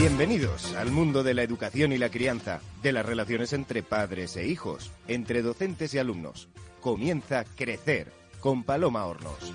Bienvenidos al mundo de la educación y la crianza, de las relaciones entre padres e hijos, entre docentes y alumnos. Comienza Crecer con Paloma Hornos.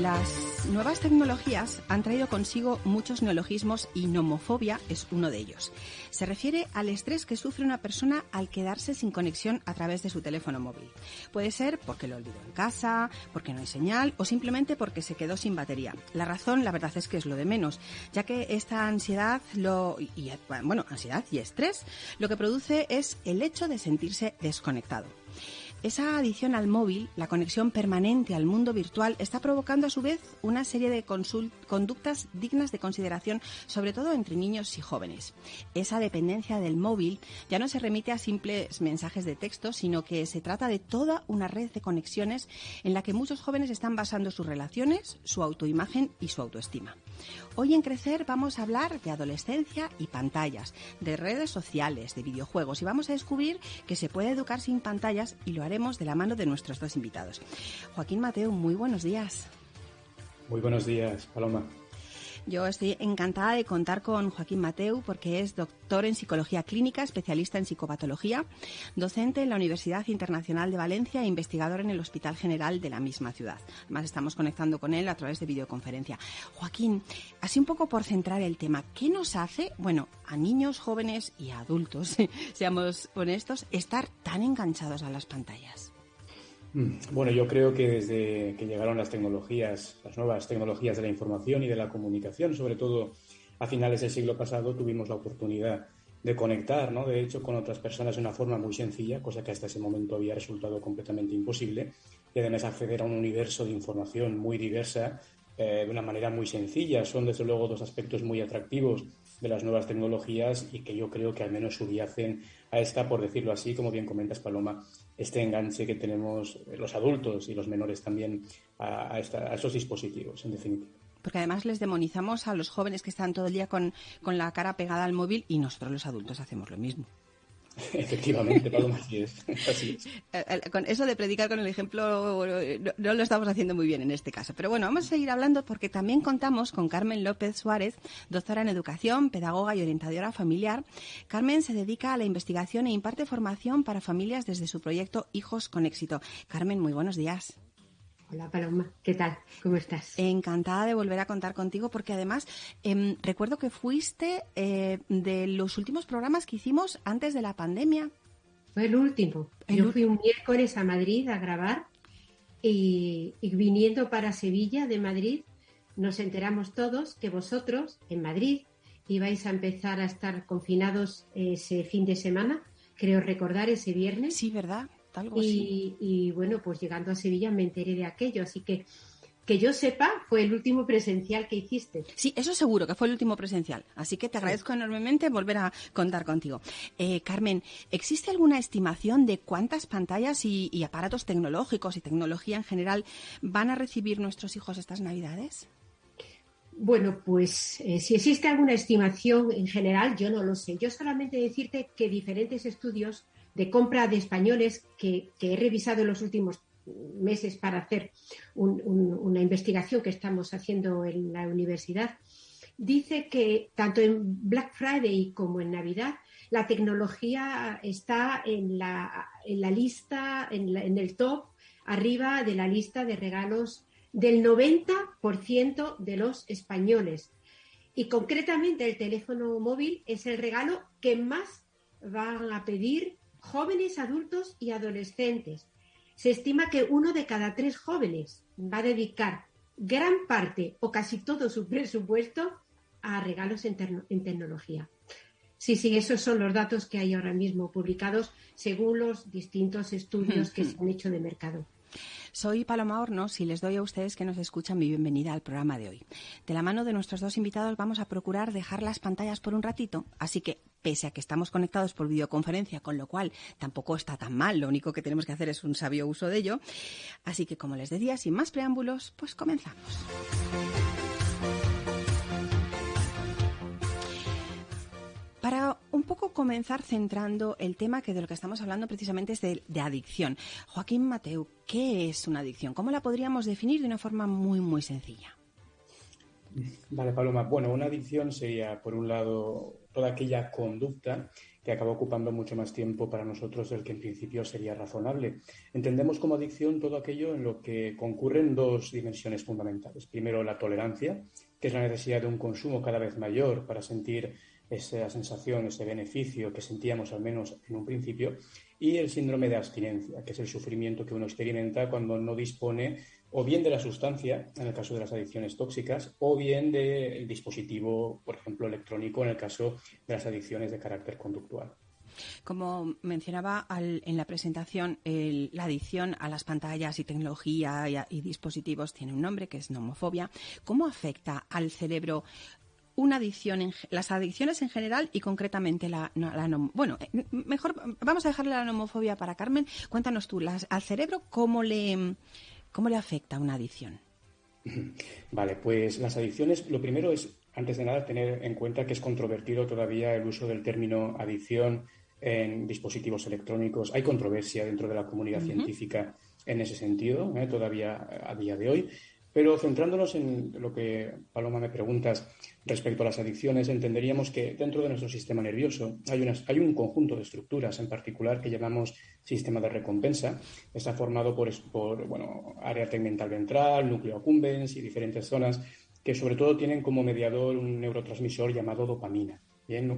Las nuevas tecnologías han traído consigo muchos neologismos y nomofobia es uno de ellos. Se refiere al estrés que sufre una persona al quedarse sin conexión a través de su teléfono móvil. Puede ser porque lo olvidó en casa, porque no hay señal o simplemente porque se quedó sin batería. La razón, la verdad es que es lo de menos, ya que esta ansiedad bueno, ansiedad y estrés lo que produce es el hecho de sentirse desconectado. Esa adición al móvil, la conexión permanente al mundo virtual, está provocando a su vez una serie de conductas dignas de consideración, sobre todo entre niños y jóvenes. Esa dependencia del móvil ya no se remite a simples mensajes de texto, sino que se trata de toda una red de conexiones en la que muchos jóvenes están basando sus relaciones, su autoimagen y su autoestima. Hoy en Crecer vamos a hablar de adolescencia y pantallas, de redes sociales, de videojuegos y vamos a descubrir que se puede educar sin pantallas y lo haremos de la mano de nuestros dos invitados. Joaquín Mateo, muy buenos días. Muy buenos días, Paloma. Yo estoy encantada de contar con Joaquín Mateu porque es doctor en psicología clínica, especialista en psicopatología, docente en la Universidad Internacional de Valencia e investigador en el Hospital General de la misma ciudad. Además, estamos conectando con él a través de videoconferencia. Joaquín, así un poco por centrar el tema, ¿qué nos hace, bueno, a niños, jóvenes y adultos, seamos honestos, estar tan enganchados a las pantallas? Mm, bueno, yo creo que desde que llegaron las tecnologías, las nuevas tecnologías de la información y de la comunicación, sobre todo a finales del siglo pasado, tuvimos la oportunidad de conectar. De hecho, con otras personas de una forma muy sencilla, cosa que hasta ese momento había resultado completamente imposible, y además acceder a un universo de información muy diversa eh, de una manera muy sencilla. Son, desde luego, dos aspectos muy atractivos de las nuevas tecnologías y que yo creo que al menos subyacen a esta, por decirlo así, como bien comentas, Paloma, este enganche que tenemos los adultos y los menores también a, esos dispositivos, en definitiva. Porque además les demonizamos a los jóvenes que están todo el día con, con la cara pegada al móvil y nosotros los adultos hacemos lo mismo. Efectivamente, Paloma, así es. Eh, eh, con eso de predicar con el ejemplo no, lo estamos haciendo muy bien en este caso. Pero bueno, vamos a seguir hablando porque también contamos con Carmen López Suárez, doctora en educación, pedagoga y orientadora familiar. Carmen se dedica a la investigación e imparte formación para familias desde su proyecto Hijos con Éxito. Carmen, muy buenos días. Hola Paloma, ¿qué tal? ¿Cómo estás? Encantada de volver a contar contigo porque además em, recuerdo que fuiste eh, de los últimos programas que hicimos antes de la pandemia. Fue el último. Yo fui un miércoles a Madrid a grabar y, viniendo para Sevilla de Madrid nos enteramos todos que vosotros en Madrid ibais a empezar a estar confinados ese fin de semana, creo recordar ese viernes. Sí, ¿verdad? Y, bueno, pues llegando a Sevilla me enteré de aquello, así que que yo sepa, fue el último presencial que hiciste. Sí, eso seguro que fue el último presencial. Así que te agradezco enormemente volver a contar contigo. Eh, Carmen, ¿existe alguna estimación de cuántas pantallas y, aparatos tecnológicos y tecnología en general van a recibir nuestros hijos estas Navidades? Bueno, pues eh, si existe alguna estimación en general, yo no lo sé. Yo solamente decirte que diferentes estudios de compra de españoles que, he revisado en los últimos meses para hacer una investigación que estamos haciendo en la universidad, dice que tanto en Black Friday como en Navidad la tecnología está en la, en la lista, en, en, el top, arriba de la lista de regalos del 90% de los españoles. Y concretamente el teléfono móvil es el regalo que más van a pedir jóvenes, adultos y adolescentes. Se estima que uno de cada tres jóvenes va a dedicar gran parte o casi todo su presupuesto a regalos en, tecnología. Sí, sí, esos son los datos que hay ahora mismo publicados según los distintos estudios que se han hecho de mercado. Soy Paloma Hornos y les doy a ustedes que nos escuchan mi bienvenida al programa de hoy. De la mano de nuestros dos invitados vamos a procurar dejar las pantallas por un ratito, así que pese a que estamos conectados por videoconferencia, con lo cual tampoco está tan mal, lo único que tenemos que hacer es un sabio uso de ello. Así que como les decía, sin más preámbulos, pues comenzamos. Un poco comenzar centrando el tema que de lo que estamos hablando precisamente es de, de adicción. Joaquín Mateu, ¿qué es una adicción? ¿Cómo la podríamos definir de una forma muy, muy sencilla? Vale, Paloma. Bueno, una adicción sería, por un lado, toda aquella conducta que acaba ocupando mucho más tiempo para nosotros del que en principio sería razonable. Entendemos como adicción todo aquello en lo que concurren dos dimensiones fundamentales. Primero, la tolerancia, que es la necesidad de un consumo cada vez mayor para sentir esa sensación, ese beneficio que sentíamos al menos en un principio, y el síndrome de abstinencia, que es el sufrimiento que uno experimenta cuando no dispone o bien de la sustancia, en el caso de las adicciones tóxicas, o bien del dispositivo, por ejemplo, electrónico, en el caso de las adicciones de carácter conductual. Como mencionaba en la presentación, la adicción a las pantallas y tecnología y, dispositivos tiene un nombre que es nomofobia. ¿Cómo afecta al cerebro una adicción, en, las adicciones en general y concretamente la, bueno, eh, mejor vamos a dejarle la nomofobia para Carmen. Cuéntanos tú, al cerebro cómo le cómo le afecta una adicción. Vale, pues las adicciones, lo primero es, antes de nada, tener en cuenta que es controvertido todavía el uso del término adicción en dispositivos electrónicos. Hay controversia dentro de la comunidad científica en ese sentido, ¿eh? todavía a día de hoy. Pero centrándonos en lo que, Paloma, me preguntas respecto a las adicciones, entenderíamos que dentro de nuestro sistema nervioso hay, hay un conjunto de estructuras en particular que llamamos sistema de recompensa. Está formado por, por bueno, área tegmental ventral, núcleo accumbens y diferentes zonas que sobre todo tienen como mediador un neurotransmisor llamado dopamina.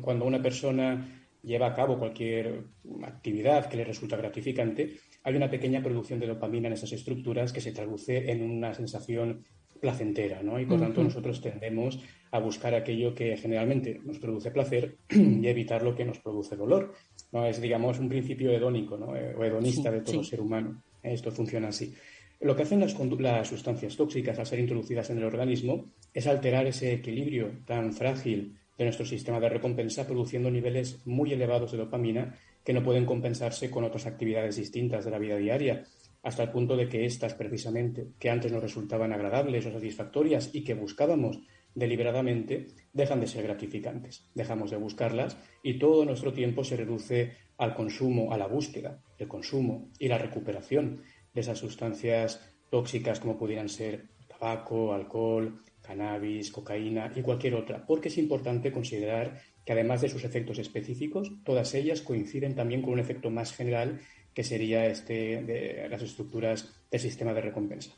Cuando una persona lleva a cabo cualquier actividad que le resulta gratificante, hay una pequeña producción de dopamina en esas estructuras que se traduce en una sensación placentera, ¿no? Y por tanto nosotros tendemos a buscar aquello que generalmente nos produce placer y evitar lo que nos produce dolor. ¿no? Es, digamos, un principio hedónico ¿no? Eh, o hedonista de todo ser humano. Esto funciona así. Lo que hacen las, las, sustancias tóxicas al ser introducidas en el organismo es alterar ese equilibrio tan frágil de nuestro sistema de recompensa, produciendo niveles muy elevados de dopamina que no pueden compensarse con otras actividades distintas de la vida diaria, hasta el punto de que estas, precisamente, que antes nos resultaban agradables o satisfactorias y que buscábamos deliberadamente, dejan de ser gratificantes. Dejamos de buscarlas y todo nuestro tiempo se reduce al consumo, a la búsqueda, el consumo y la recuperación de esas sustancias tóxicas como pudieran ser tabaco, alcohol, cannabis, cocaína y cualquier otra, porque es importante considerar que además de sus efectos específicos, todas ellas coinciden también con un efecto más general que sería este de las estructuras del sistema de recompensa.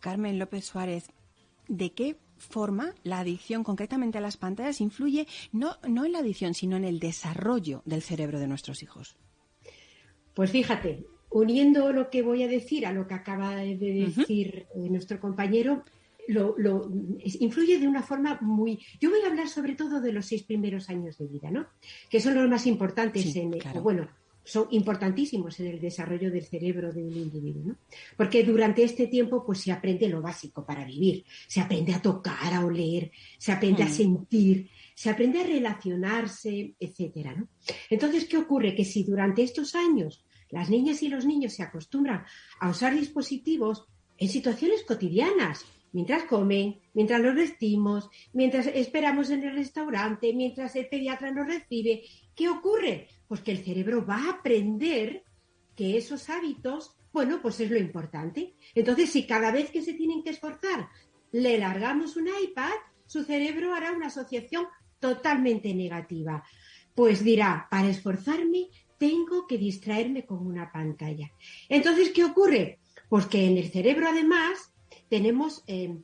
Carmen López Suárez, ¿de qué forma la adicción concretamente a las pantallas influye no, no en la adicción, sino en el desarrollo del cerebro de nuestros hijos? Pues fíjate, uniendo lo que voy a decir a lo que acaba de decir eh, nuestro compañero, lo, influye de una forma muy... Yo voy a hablar sobre todo de los seis primeros años de vida, ¿no? Que son los más importantes en... Bueno, son importantísimos en el desarrollo del cerebro de un individuo, ¿no? Porque durante este tiempo pues se aprende lo básico para vivir, se aprende a tocar, a oler, se aprende a mm. sentir, se aprende a relacionarse, etcétera, ¿no? Entonces, ¿qué ocurre? Que si durante estos años las niñas y los niños se acostumbran a usar dispositivos en situaciones cotidianas, mientras comen, mientras los vestimos, mientras esperamos en el restaurante, mientras el pediatra nos recibe. ¿Qué ocurre? Pues que el cerebro va a aprender que esos hábitos, bueno, pues es lo importante. Entonces, si cada vez que se tienen que esforzar le largamos un iPad, su cerebro hará una asociación totalmente negativa. Pues dirá, para esforzarme tengo que distraerme con una pantalla. Entonces, ¿qué ocurre? Pues que en el cerebro, además, tenemos, eh,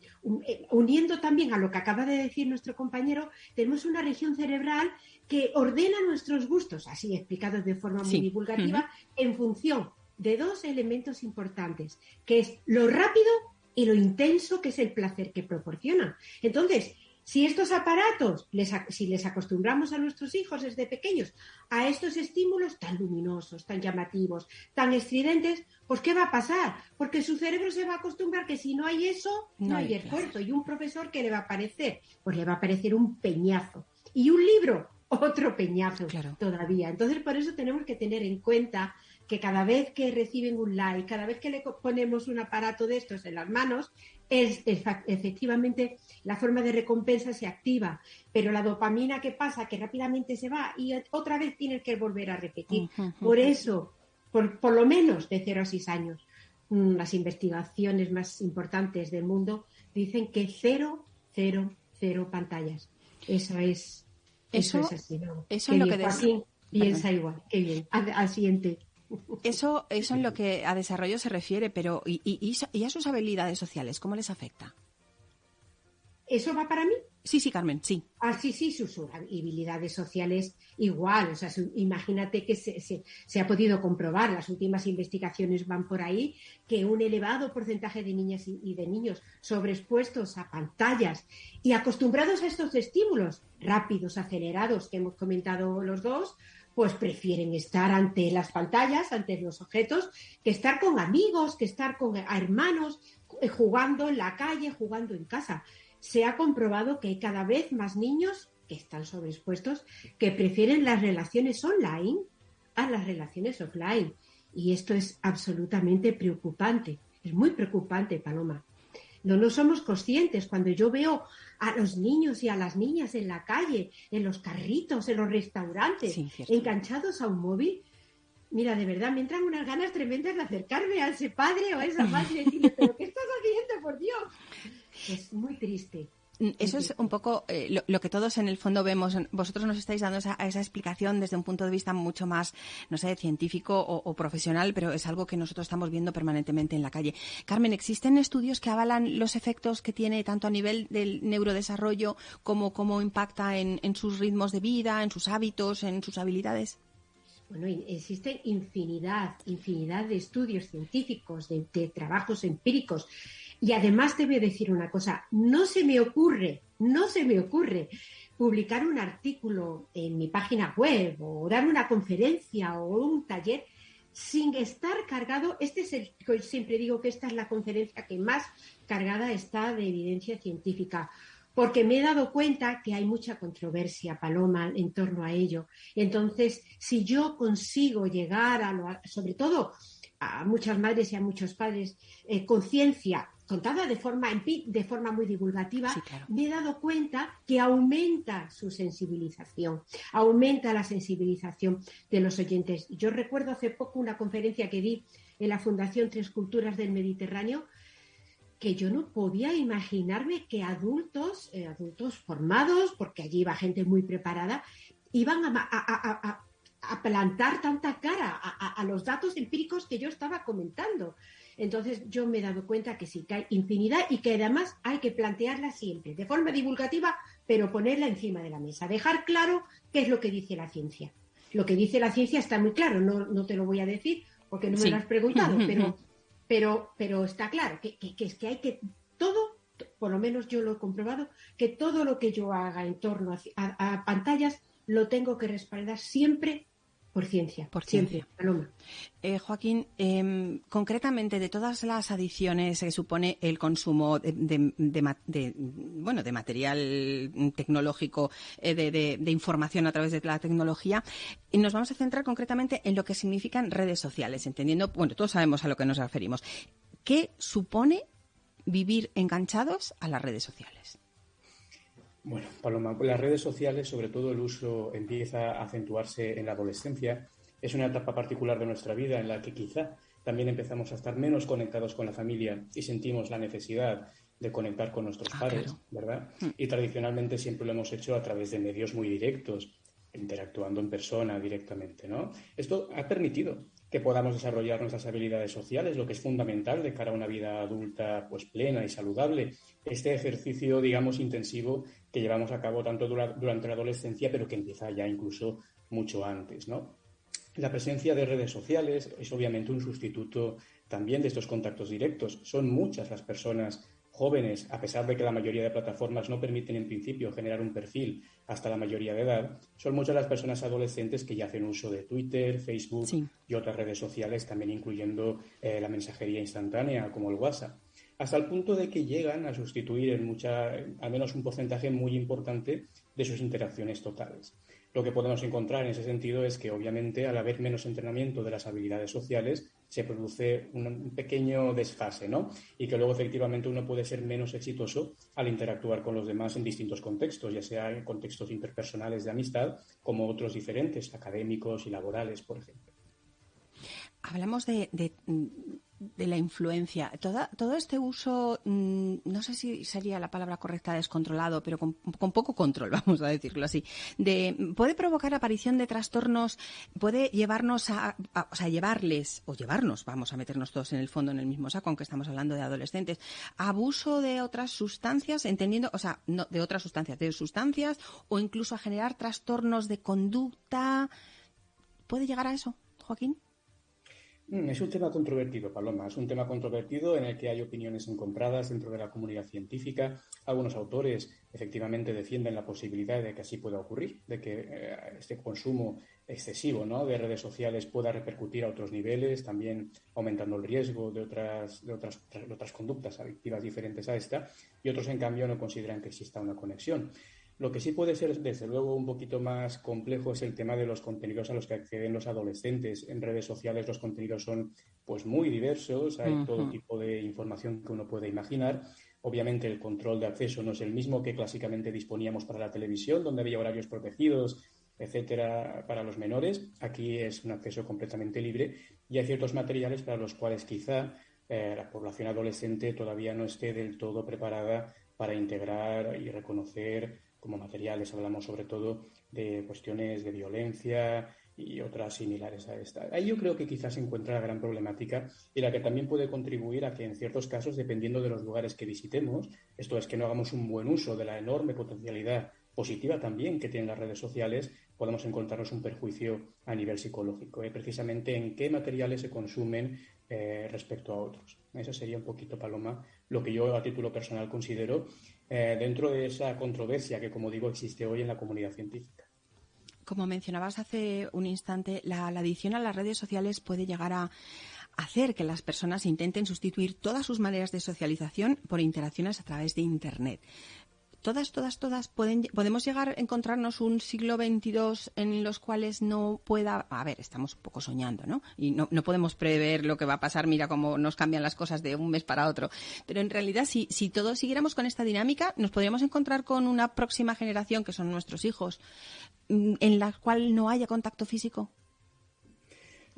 eh, uniendo también a lo que acaba de decir nuestro compañero, tenemos una región cerebral que ordena nuestros gustos, así explicados de forma muy divulgativa, en función de dos elementos importantes, que es lo rápido y lo intenso que es el placer que proporciona. Entonces, si estos aparatos, si les acostumbramos a nuestros hijos desde pequeños a estos estímulos tan luminosos, tan llamativos, tan estridentes, pues ¿qué va a pasar? Porque su cerebro se va a acostumbrar que si no hay eso, no, hay esfuerzo. Y un profesor, ¿qué le va a parecer? Pues le va a parecer un peñazo. Y un libro, otro peñazo todavía. Entonces, por eso tenemos que tener en cuenta que cada vez que reciben un like, cada vez que le ponemos un aparato de estos en las manos, es, efectivamente la forma de recompensa se activa, pero la dopamina que pasa, que rápidamente se va y otra vez tienes que volver a repetir. Por eso, por, por lo menos de 0 a 6 años, mm, las investigaciones más importantes del mundo dicen que cero, cero, cero pantallas. Eso es, eso, es así, ¿no? Eso es lo que piensa igual. Qué bien. Al, siguiente. Eso, eso en lo que a desarrollo se refiere, pero ¿y, y, a sus habilidades sociales? ¿Cómo les afecta? ¿Eso va para mí? Sí, sí, Carmen, sí. Ah, sí, sí, sus habilidades sociales igual. O sea, imagínate que se, se, ha podido comprobar, las últimas investigaciones van por ahí, que un elevado porcentaje de niñas y, de niños sobreexpuestos a pantallas y acostumbrados a estos estímulos rápidos, acelerados, que hemos comentado los dos, pues prefieren estar ante las pantallas, ante los objetos, que estar con amigos, que estar con hermanos, eh, jugando en la calle, jugando en casa se ha comprobado que hay cada vez más niños que están sobreexpuestos que prefieren las relaciones online a las relaciones offline. Y esto es absolutamente preocupante. Es muy preocupante, Paloma. No, no somos conscientes. Cuando yo veo a los niños y a las niñas en la calle, en los carritos, en los restaurantes, enganchados a un móvil, mira, de verdad, me entran unas ganas tremendas de acercarme a ese padre o a esa madre y decirle, pero ¿qué estás haciendo, por Dios? Es muy triste. Mm, eso es un poco eh, lo, que todos en el fondo vemos. Vosotros nos estáis dando esa, explicación desde un punto de vista mucho más, no sé, científico o, profesional, pero es algo que nosotros estamos viendo permanentemente en la calle. Carmen, ¿existen estudios que avalan los efectos que tiene tanto a nivel del neurodesarrollo como cómo impacta en, sus ritmos de vida, en sus hábitos, en sus habilidades? Bueno, existen infinidad, infinidad de estudios científicos, de trabajos empíricos y además te voy a decir una cosa, no se me ocurre, no se me ocurre publicar un artículo en mi página web o dar una conferencia o un taller sin estar cargado, este es el, siempre digo que esta es la conferencia que más cargada está de evidencia científica, porque me he dado cuenta que hay mucha controversia, Paloma, en torno a ello. Entonces, si yo consigo llegar a, lo, sobre todo a muchas madres y a muchos padres, eh, conciencia contada de forma, de forma muy divulgativa, me he dado cuenta que aumenta su sensibilización, aumenta la sensibilización de los oyentes. Yo recuerdo hace poco una conferencia que di en la Fundación Tres Culturas del Mediterráneo, que yo no podía imaginarme que adultos, eh, adultos formados, porque allí iba gente muy preparada, iban a, plantar tanta cara a, los datos empíricos que yo estaba comentando. Entonces yo me he dado cuenta que sí, que hay infinidad y que además hay que plantearla siempre, de forma divulgativa, pero ponerla encima de la mesa, dejar claro qué es lo que dice la ciencia. Lo que dice la ciencia está muy claro, no, no te lo voy a decir porque no me lo has preguntado, pero, pero, pero está claro que, es que hay que todo, por lo menos yo lo he comprobado, que todo lo que yo haga en torno a pantallas lo tengo que respaldar siempre por ciencia, por ciencia. Paloma. Eh, Joaquín, em, concretamente de todas las adiciones que supone el consumo de, bueno, de material tecnológico, eh, de, información a través de la tecnología, y nos vamos a centrar concretamente en lo que significan redes sociales, entendiendo, bueno, todos sabemos a lo que nos referimos. ¿Qué supone vivir enganchados a las redes sociales? Bueno, Paloma, las redes sociales, sobre todo el uso, empieza a acentuarse en la adolescencia. Es una etapa particular de nuestra vida en la que quizá también empezamos a estar menos conectados con la familia y sentimos la necesidad de conectar con nuestros ah, padres, ¿verdad? Hmm. Y tradicionalmente siempre lo hemos hecho a través de medios muy directos, interactuando en persona directamente, ¿no? Esto ha permitido que podamos desarrollar nuestras habilidades sociales, lo que es fundamental de cara a una vida adulta pues plena y saludable. Este ejercicio, digamos, intensivo que llevamos a cabo tanto durante la adolescencia, pero que empieza ya incluso mucho antes, ¿no? La presencia de redes sociales es obviamente un sustituto también de estos contactos directos. Son muchas las personas jóvenes, a pesar de que la mayoría de plataformas no permiten en principio generar un perfil hasta la mayoría de edad, son muchas las personas adolescentes que ya hacen uso de Twitter, Facebook y otras redes sociales, también incluyendo eh, la mensajería instantánea como el WhatsApp, hasta el punto de que llegan a sustituir en al menos un porcentaje muy importante de sus interacciones totales. Lo que podemos encontrar en ese sentido es que, obviamente, al haber menos entrenamiento de las habilidades sociales, se produce un pequeño desfase, ¿no? Y que luego, efectivamente, uno puede ser menos exitoso al interactuar con los demás en distintos contextos, ya sea en contextos interpersonales de amistad, como otros diferentes, académicos y laborales, por ejemplo. Hablamos de la influencia. todo este uso, mm, no sé si sería la palabra correcta descontrolado, pero con, poco control, vamos a decirlo así, de, puede provocar aparición de trastornos, puede llevarnos a, o sea, llevarles, o llevarnos, vamos a meternos todos en el fondo en el mismo saco, aunque estamos hablando de adolescentes, abuso de otras sustancias, entendiendo, o sea, no de otras sustancias, de sustancias, o incluso a generar trastornos de conducta. ¿Puede llegar a eso, Joaquín? Mm, es un tema controvertido, Paloma. Es un tema controvertido en el que hay opiniones encontradas dentro de la comunidad científica. Algunos autores efectivamente defienden la posibilidad de que así pueda ocurrir, de que eh, este consumo excesivo de redes sociales pueda repercutir a otros niveles, también aumentando el riesgo de otras, de otras, de otras conductas adictivas diferentes a esta. Y otros, en cambio, no consideran que exista una conexión. Lo que sí puede ser, desde luego, un poquito más complejo es el tema de los contenidos a los que acceden los adolescentes. En redes sociales los contenidos son pues muy diversos, hay todo tipo de información que uno puede imaginar. Obviamente el control de acceso no es el mismo que clásicamente disponíamos para la televisión, donde había horarios protegidos, etcétera, para los menores. Aquí es un acceso completamente libre y hay ciertos materiales para los cuales quizá eh, la población adolescente todavía no esté del todo preparada para integrar y reconocer como materiales, hablamos sobre todo de cuestiones de violencia y otras similares a esta. Ahí yo creo que quizás se encuentra la gran problemática y la que también puede contribuir a que en ciertos casos, dependiendo de los lugares que visitemos, esto es que no hagamos un buen uso de la enorme potencialidad positiva también que tienen las redes sociales, podemos encontrarnos un perjuicio a nivel psicológico, ¿eh? precisamente en qué materiales se consumen eh, respecto a otros. Eso sería un poquito, Paloma, lo que yo a título personal considero eh, dentro de esa controversia que, como digo, existe hoy en la comunidad científica. Como mencionabas hace un instante, la, adición a las redes sociales puede llegar a hacer que las personas intenten sustituir todas sus maneras de socialización por interacciones a través de Internet todas, todas, todas pueden, podemos llegar a encontrarnos un siglo XXII en los cuales no pueda, a ver, estamos un poco soñando, ¿no? Y no, no podemos prever lo que va a pasar, mira cómo nos cambian las cosas de un mes para otro. Pero en realidad, si, si todos siguiéramos con esta dinámica, nos podríamos encontrar con una próxima generación, que son nuestros hijos, mm, en la cual no haya contacto físico.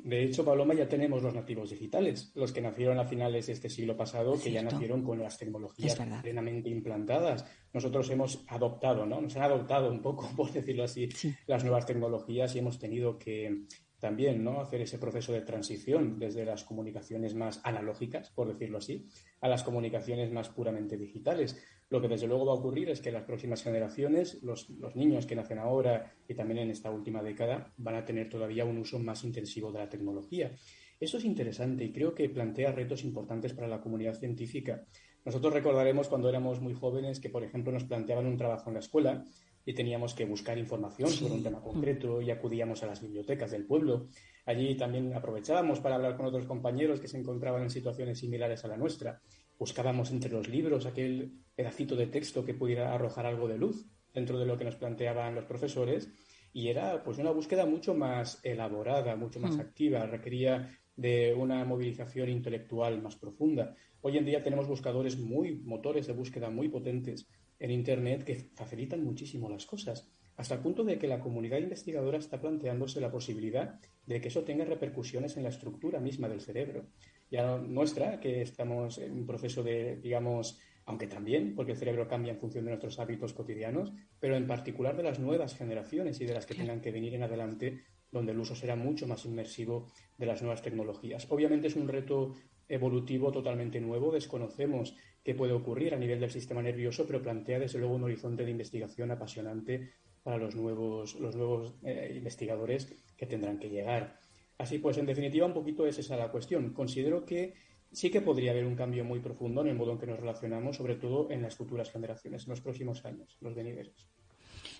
De hecho, Paloma, ya tenemos los nativos digitales, los que nacieron a finales de este siglo pasado, que ya nacieron con las tecnologías plenamente implantadas. Nosotros hemos adoptado, ¿no? Nos han adoptado un poco, por decirlo así, las nuevas tecnologías y hemos tenido que también ¿no? hacer ese proceso de transición desde las comunicaciones más analógicas, por decirlo así, a las comunicaciones más puramente digitales. Lo que desde luego va a ocurrir es que las próximas generaciones, los, los, niños que nacen ahora y también en esta última década, van a tener todavía un uso más intensivo de la tecnología. Eso es interesante y creo que plantea retos importantes para la comunidad científica. Nosotros recordaremos cuando éramos muy jóvenes que, por ejemplo, nos planteaban un trabajo en la escuela y teníamos que buscar información sobre un tema concreto y acudíamos a las bibliotecas del pueblo. Allí también aprovechábamos para hablar con otros compañeros que se encontraban en situaciones similares a la nuestra. Buscábamos entre los libros aquel pedacito de texto que pudiera arrojar algo de luz dentro de lo que nos planteaban los profesores y era pues una búsqueda mucho más elaborada, mucho más mm. activa, requería de una movilización intelectual más profunda. Hoy en día tenemos buscadores muy, motores de búsqueda muy potentes en Internet que facilitan muchísimo las cosas, hasta el punto de que la comunidad investigadora está planteándose la posibilidad de que eso tenga repercusiones en la estructura misma del cerebro. Ya nuestra, que estamos en un proceso de, digamos, aunque también, porque el cerebro cambia en función de nuestros hábitos cotidianos, pero en particular de las nuevas generaciones y de las que tengan que venir en adelante, donde el uso será mucho más inmersivo de las nuevas tecnologías. Obviamente es un reto evolutivo totalmente nuevo, desconocemos qué puede ocurrir a nivel del sistema nervioso, pero plantea desde luego un horizonte de investigación apasionante para los nuevos, los nuevos eh, investigadores que tendrán que llegar. Así pues, en definitiva, un poquito es esa la cuestión. Considero que sí que podría haber un cambio muy profundo en el modo en que nos relacionamos, sobre todo en las futuras generaciones, en los próximos años, los venideros.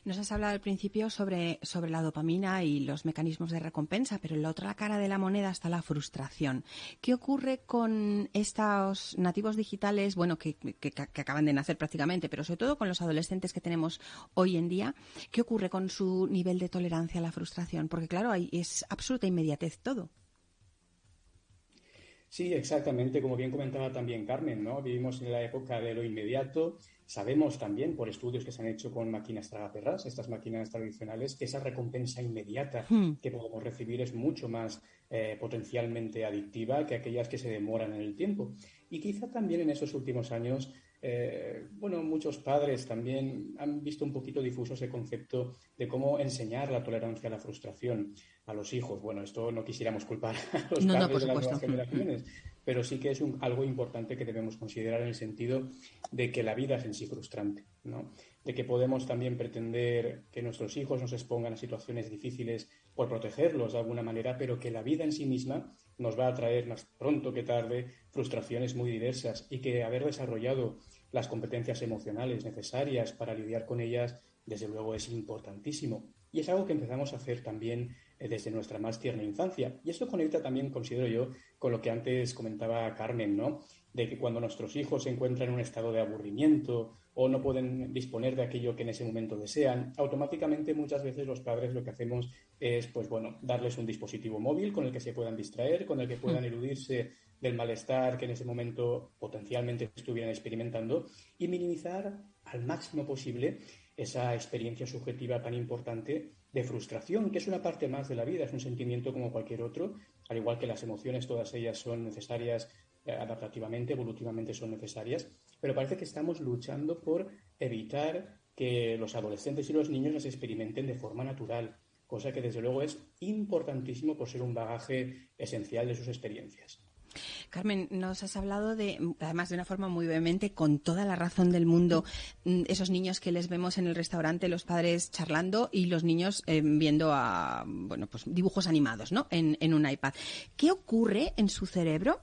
Nos has hablado al principio sobre, sobre la dopamina y los mecanismos de recompensa, pero en la otra cara de la moneda está la frustración. ¿Qué ocurre con estos nativos digitales, bueno, que, que, acaban de nacer prácticamente, pero sobre todo con los adolescentes que tenemos hoy en día? ¿Qué ocurre con su nivel de tolerancia a la frustración? Porque, claro, ahí es absoluta inmediatez todo. Sí, exactamente, como bien comentaba también Carmen, ¿no? Vivimos en la época de lo inmediato. Sabemos también por estudios que se han hecho con máquinas tragaperras, estas máquinas tradicionales, que esa recompensa inmediata hmm. que podemos recibir es mucho más eh, potencialmente adictiva que aquellas que se demoran en el tiempo. Y quizá también en esos últimos años eh, bueno, muchos padres también han visto un poquito difuso ese concepto de cómo enseñar la tolerancia a la frustración a los hijos. Bueno, esto no quisiéramos culpar a los padres de las nuevas generaciones, pero sí que es algo importante que debemos considerar en el sentido de que la vida es en sí frustrante, ¿no? De que podemos también pretender que nuestros hijos nos expongan a situaciones difíciles por protegerlos de alguna manera, pero que la vida en sí misma nos va a traer más pronto que tarde frustraciones muy diversas y que haber desarrollado las competencias emocionales necesarias para lidiar con ellas, desde luego es importantísimo. Y es algo que empezamos a hacer también eh, desde nuestra más tierna infancia. Y esto conecta también, considero yo, con lo que antes comentaba Carmen, ¿no? De que cuando nuestros hijos se encuentran en un estado de aburrimiento o no pueden disponer de aquello que en ese momento desean, automáticamente muchas veces los padres lo que hacemos es, pues bueno, darles un dispositivo móvil con el que se puedan distraer, con el que puedan mm. eludirse del malestar que en ese momento potencialmente estuvieran experimentando y minimizar al máximo posible esa experiencia subjetiva tan importante de frustración, que es una parte más de la vida, es un sentimiento como cualquier otro, al igual que las emociones, todas ellas son necesarias eh, adaptativamente, evolutivamente son necesarias, pero parece que estamos luchando por evitar que los adolescentes y los niños las experimenten de forma natural, cosa que desde luego es importantísimo por ser un bagaje esencial de sus experiencias. Carmen, nos has hablado de, además de una forma muy vehemente, con toda la razón del mundo, mm, esos niños que les vemos en el restaurante, los padres charlando y los niños eh, viendo a, bueno, pues dibujos animados, ¿no? en un iPad. ¿Qué ocurre en su cerebro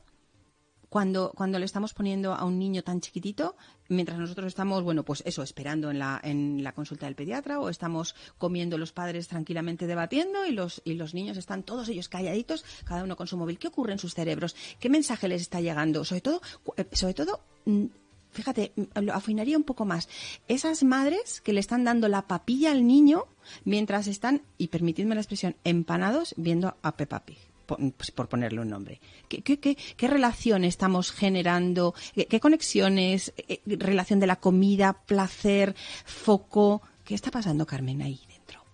cuando, cuando le estamos poniendo a un niño tan chiquitito, mientras nosotros estamos, bueno, pues eso, esperando en la, en la consulta del pediatra o estamos comiendo los padres tranquilamente debatiendo y los, y los niños están todos ellos calladitos, cada uno con su móvil. ¿Qué ocurre en sus cerebros? ¿Qué mensaje les está llegando? Sobre todo, eh, sobre todo, mm, fíjate, mm, lo afinaría un poco más. Esas madres que le están dando la papilla al niño mientras están, y permitidme la expresión, empanados viendo a Peppa Pig. Pues, por, ponerle un nombre. ¿Qué, qué, relación estamos generando? ¿Qué, conexiones? Eh, ¿Relación de la comida, placer, foco? ¿Qué está pasando, Carmen, ahí dentro?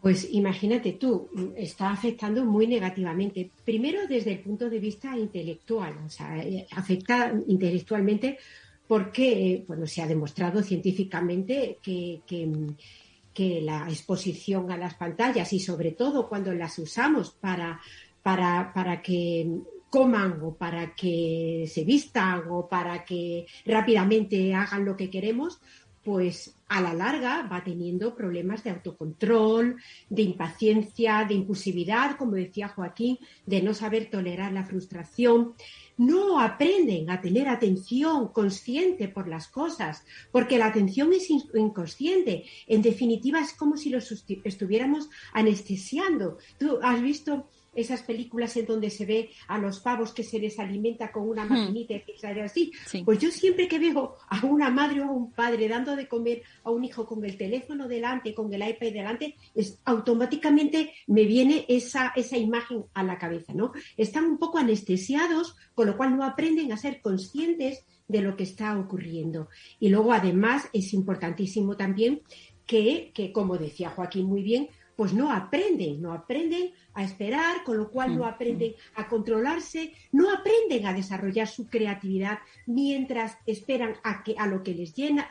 Pues imagínate tú, está afectando muy negativamente. Primero desde el punto de vista intelectual, o sea, eh, afecta intelectualmente porque bueno, se ha demostrado científicamente que, que la exposición a las pantallas y sobre todo cuando las usamos para para, para que coman o para que se vistan o para que rápidamente hagan lo que queremos, pues a la larga va teniendo problemas de autocontrol, de impaciencia, de impulsividad, como decía Joaquín, de no saber tolerar la frustración. No aprenden a tener atención consciente por las cosas, porque la atención es inconsciente. En definitiva, es como si los estuviéramos anestesiando. Tú has visto esas películas en donde se ve a los pavos que se les alimenta con una hmm. maquinita y así. Pues yo siempre que veo a una madre o a un padre dando de comer a un hijo con el teléfono delante, con el iPad delante, es, automáticamente me viene esa, esa imagen a la cabeza, ¿no? Están un poco anestesiados, con lo cual no aprenden a ser conscientes de lo que está ocurriendo. Y luego, además, es importantísimo también que, que como decía Joaquín muy bien, pues no aprenden, no aprenden a esperar, con lo cual no mm, aprenden mm. a controlarse, no aprenden a desarrollar su creatividad mientras esperan a, que, a lo que les llena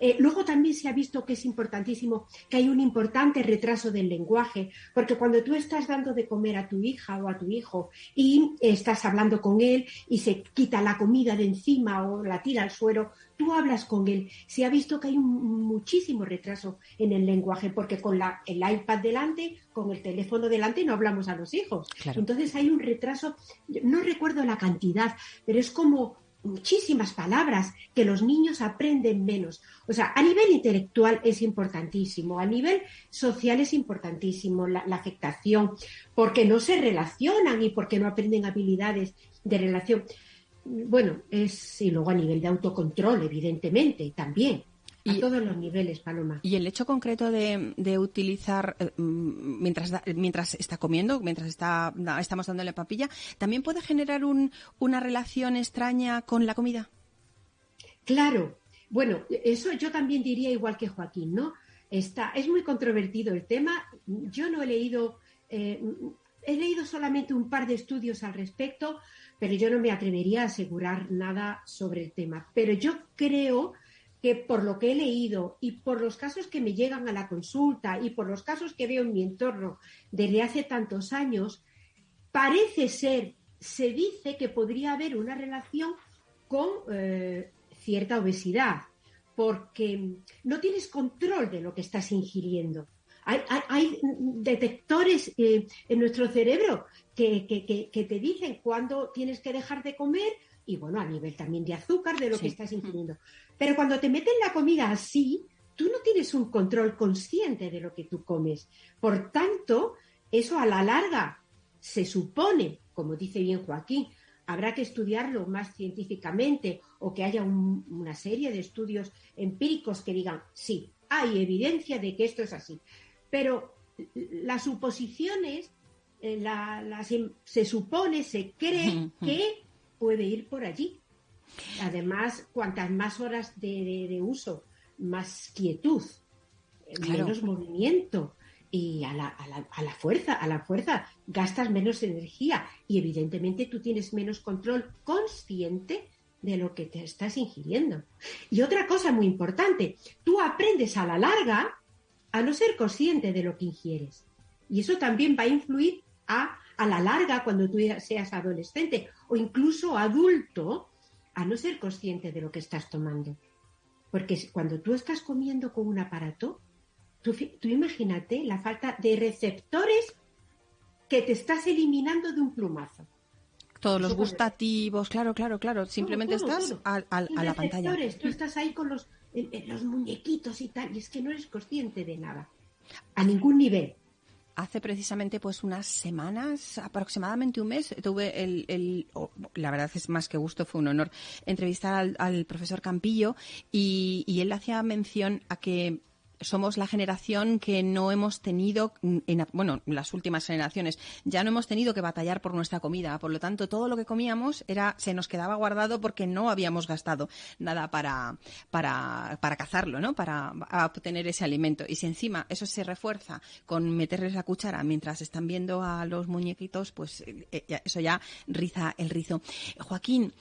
eh, luego también se ha visto que es importantísimo que hay un importante retraso del lenguaje, porque cuando tú estás dando de comer a tu hija o a tu hijo y estás hablando con él y se quita la comida de encima o la tira al suelo, tú hablas con él. Se ha visto que hay un muchísimo retraso en el lenguaje, porque con la, el iPad delante, con el teléfono delante, no hablamos a los hijos. Entonces hay un retraso, no recuerdo la cantidad, pero es como muchísimas palabras que los niños aprenden menos. O sea, a nivel intelectual es importantísimo, a nivel social es importantísimo la, afectación, porque no se relacionan y porque no aprenden habilidades de relación. Bueno, es, y luego a nivel de autocontrol, evidentemente, también. A todos los niveles, Paloma. Y el hecho concreto de, utilizar, eh, mm, mientras, mientras está comiendo, mientras está, estamos dándole papilla, ¿también puede generar un, una relación extraña con la comida? Claro. Bueno, eso yo también diría igual que Joaquín, ¿no? Está, es muy controvertido el tema. Yo no he leído, eh, he leído solamente un par de estudios al respecto, pero yo no me atrevería a asegurar nada sobre el tema. Pero yo creo que por lo que he leído y por los casos que me llegan a la consulta y por los casos que veo en mi entorno desde hace tantos años, parece ser, se dice que podría haber una relación con eh, cierta obesidad, porque no tienes control de lo que estás ingiriendo. Hay, detectores eh, en nuestro cerebro que, que, te dicen cuándo tienes que dejar de comer y bueno, a nivel también de azúcar de lo que estás ingiriendo. Pero cuando te meten la comida así, tú no tienes un control consciente de lo que tú comes. Por tanto, eso a la larga se supone, como dice bien Joaquín, habrá que estudiarlo más científicamente o que haya una serie de estudios empíricos que digan, sí, hay evidencia de que esto es así. Pero las suposiciones, eh, se supone, se cree que puede ir por allí. Además, cuantas más horas de, uso, más quietud, menos movimiento y a la, a, la, a la, fuerza, a la fuerza gastas menos energía y evidentemente tú tienes menos control consciente de lo que te estás ingiriendo. Y otra cosa muy importante, tú aprendes a la larga a no ser consciente de lo que ingieres. Y eso también va a influir a a la larga cuando tú seas adolescente o incluso adulto a no ser consciente de lo que estás tomando. Porque cuando tú estás comiendo con un aparato, tú, imagínate la falta de receptores que te estás eliminando de un plumazo. Todos los gustativos, claro, claro, claro. Simplemente estás A, la pantalla. Tú estás ahí con los, los muñequitos y tal, y es que no eres consciente de nada. A ningún nivel hace precisamente pues unas semanas, aproximadamente un mes, tuve el, la verdad es más que gusto, fue un honor entrevistar al, profesor Campillo y, y él hacía mención a que somos la generación que no hemos tenido, en, bueno, las últimas generaciones, ya no hemos tenido que batallar por nuestra comida. Por lo tanto, todo lo que comíamos era, se nos quedaba guardado porque no habíamos gastado nada para, para, para cazarlo, ¿no? Para obtener ese alimento. Y si encima eso se refuerza con meterles la cuchara mientras están viendo a los muñequitos, pues eh, eh, eso ya riza el rizo. Joaquín,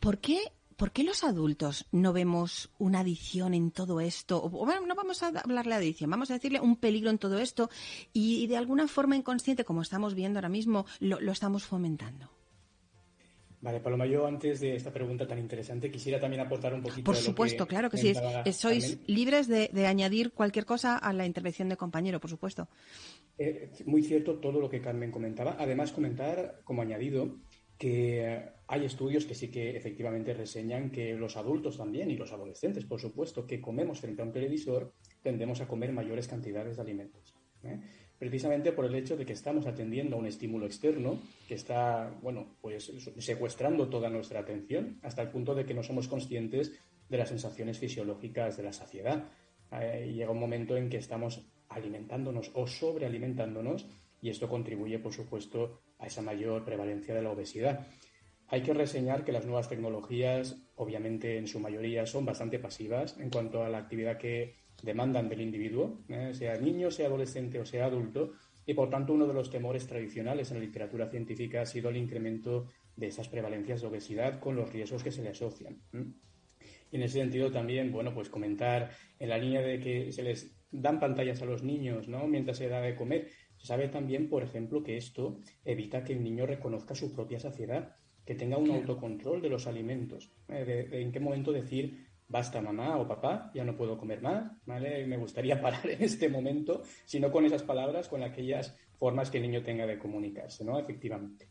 ¿por qué ¿por qué los adultos no vemos una adicción en todo esto? bueno, no vamos a hablarle de adicción, vamos a decirle un peligro en todo esto y, de alguna forma inconsciente, como estamos viendo ahora mismo, lo, estamos fomentando. Vale, Paloma, yo antes de esta pregunta tan interesante quisiera también aportar un poquito. Por supuesto, claro que sí. Sois libres de, añadir cualquier cosa a la intervención de compañero, por supuesto. Eh, muy cierto todo lo que Carmen comentaba. Además, comentar como añadido que hay estudios que sí que efectivamente reseñan que los adultos también y los adolescentes, por supuesto, que comemos frente a un televisor, tendemos a comer mayores cantidades de alimentos. ¿eh? Precisamente por el hecho de que estamos atendiendo a un estímulo externo que está, bueno, pues secuestrando toda nuestra atención hasta el punto de que no somos conscientes de las sensaciones fisiológicas de la saciedad. Eh, llega un momento en que estamos alimentándonos o sobrealimentándonos y esto contribuye, por supuesto, a esa mayor prevalencia de la obesidad. Hay que reseñar que las nuevas tecnologías, obviamente en su mayoría, son bastante pasivas en cuanto a la actividad que demandan del individuo, ¿eh? sea niño, sea adolescente o sea adulto, y por tanto uno de los temores tradicionales en la literatura científica ha sido el incremento de esas prevalencias de obesidad con los riesgos que se le asocian. Y en ese sentido también, bueno, pues comentar en la línea de que se les dan pantallas a los niños, ¿no? Mientras se da de comer. Se sabe también, por ejemplo, que esto evita que el niño reconozca su propia saciedad, que tenga un autocontrol de los alimentos, ¿eh? de, en qué momento decir basta mamá o papá, ya no puedo comer más, ¿vale? Me gustaría parar en este momento, sino con esas palabras, con aquellas formas que el niño tenga de comunicarse, ¿no? Efectivamente.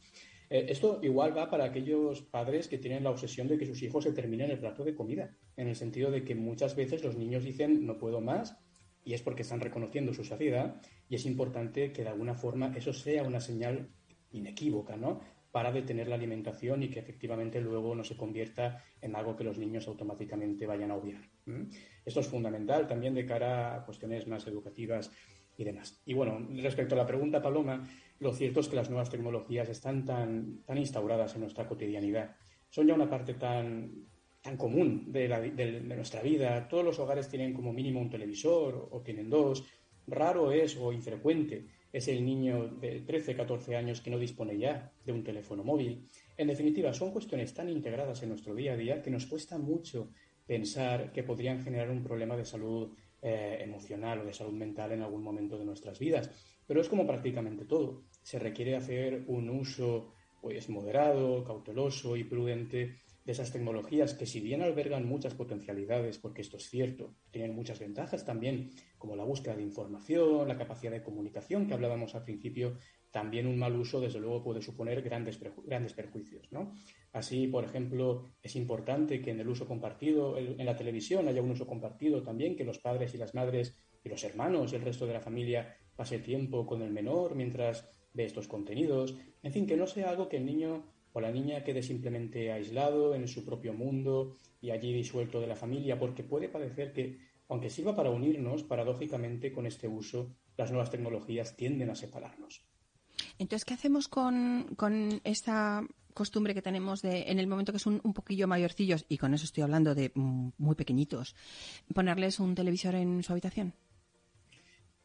Eh, esto igual va para aquellos padres que tienen la obsesión de que sus hijos se terminen el plato de comida, en el sentido de que muchas veces los niños dicen no puedo más y es porque están reconociendo su saciedad y es importante que de alguna forma eso sea una señal inequívoca, ¿no? Para detener la alimentación y que efectivamente luego no se convierta en algo que los niños automáticamente vayan a obviar. Esto es fundamental también de cara a cuestiones más educativas y demás. Y bueno, respecto a la pregunta, Paloma, lo cierto es que las nuevas tecnologías están tan, tan instauradas en nuestra cotidianidad. Son ya una parte tan, tan común de, de, nuestra vida. Todos los hogares tienen como mínimo un televisor o tienen dos. Raro es o infrecuente es el niño de 13, 14 años que no dispone ya de un teléfono móvil. En definitiva, son cuestiones tan integradas en nuestro día a día que nos cuesta mucho pensar que podrían generar un problema de salud eh, emocional o de salud mental en algún momento de nuestras vidas. Pero es como prácticamente todo. Se requiere hacer un uso pues moderado, cauteloso y prudente de esas tecnologías que si bien albergan muchas potencialidades, porque esto es cierto, tienen muchas ventajas también, como la búsqueda de información, la capacidad de comunicación que hablábamos al principio, también un mal uso, desde luego, puede suponer grandes, grandes perjuicios. ¿no? Así, por ejemplo, es importante que en el uso compartido, en la televisión haya un uso compartido también, que los padres y las madres y los hermanos y el resto de la familia pase tiempo con el menor mientras ve estos contenidos. En fin, que no sea algo que el niño o la niña quede simplemente aislado en su propio mundo y allí disuelto de la familia, porque puede parecer que, aunque sirva para unirnos, paradójicamente con este uso, las nuevas tecnologías tienden a separarnos. Entonces, ¿qué hacemos con, esta costumbre que tenemos de, en el momento que son un poquillo mayorcillos, y con eso estoy hablando de mm, muy pequeñitos, ponerles un televisor en su habitación?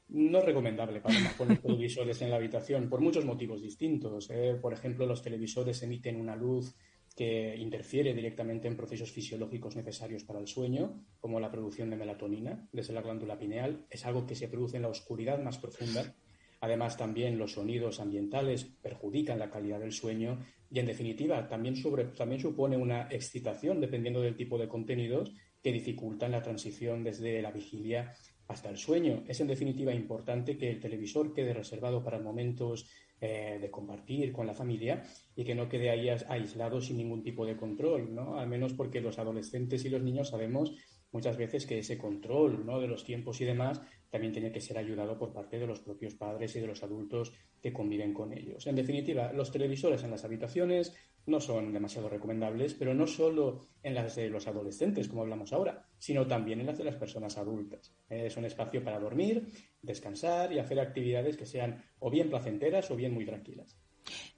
No es recomendable para poner televisores en la habitación por muchos motivos distintos. ¿eh? Por ejemplo, los televisores emiten una luz que interfiere directamente en procesos fisiológicos necesarios para el sueño, como la producción de melatonina desde la glándula pineal. Es algo que se produce en la oscuridad más profunda. Además, también los sonidos ambientales perjudican la calidad del sueño y, en definitiva, también, también supone una excitación, dependiendo del tipo de contenidos, que dificultan la transición desde la vigilia hasta el sueño. Es en definitiva importante que el televisor quede reservado para momentos eh, de compartir con la familia y que no quede ahí aislado sin ningún tipo de control, ¿no? Al menos porque los adolescentes y los niños sabemos muchas veces que ese control ¿no? de los tiempos y demás también tiene que ser ayudado por parte de los propios padres y de los adultos que conviven con ellos. En definitiva, los televisores en las habitaciones no son demasiado recomendables, pero no solo en las de los adolescentes, como hablamos ahora, sino también en las de las personas adultas. Es un espacio para dormir, descansar y hacer actividades que sean o bien placenteras o bien muy tranquilas.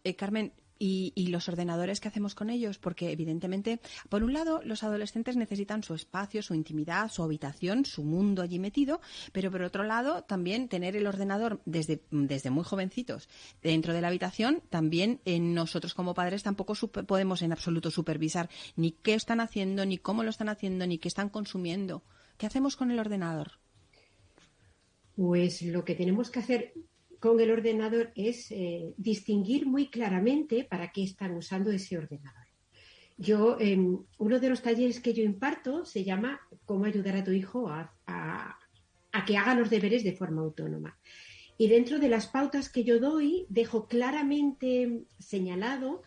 Eh, Carmen, y, los ordenadores que hacemos con ellos, porque evidentemente, por un lado, los adolescentes necesitan su espacio, su intimidad, su habitación, su mundo allí metido, pero por otro lado, también tener el ordenador desde, desde muy jovencitos dentro de la habitación, también nosotros como padres tampoco podemos en absoluto supervisar ni qué están haciendo, ni cómo lo están haciendo, ni qué están consumiendo. ¿Qué hacemos con el ordenador? Pues lo que tenemos que hacer con el ordenador es eh, distinguir muy claramente para qué están usando ese ordenador. Yo, em, uno de los talleres que yo imparto se llama Cómo ayudar a tu hijo a, a que haga los deberes de forma autónoma. Y dentro de las pautas que yo doy, dejo claramente señalado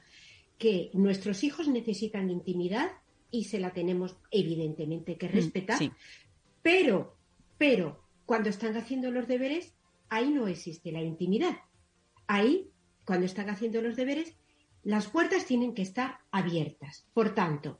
que nuestros hijos necesitan intimidad y se la tenemos evidentemente que mm, respetar, pero, pero cuando están haciendo los deberes ahí no existe la intimidad. Ahí, cuando están haciendo los deberes, las puertas tienen que estar abiertas. Por tanto,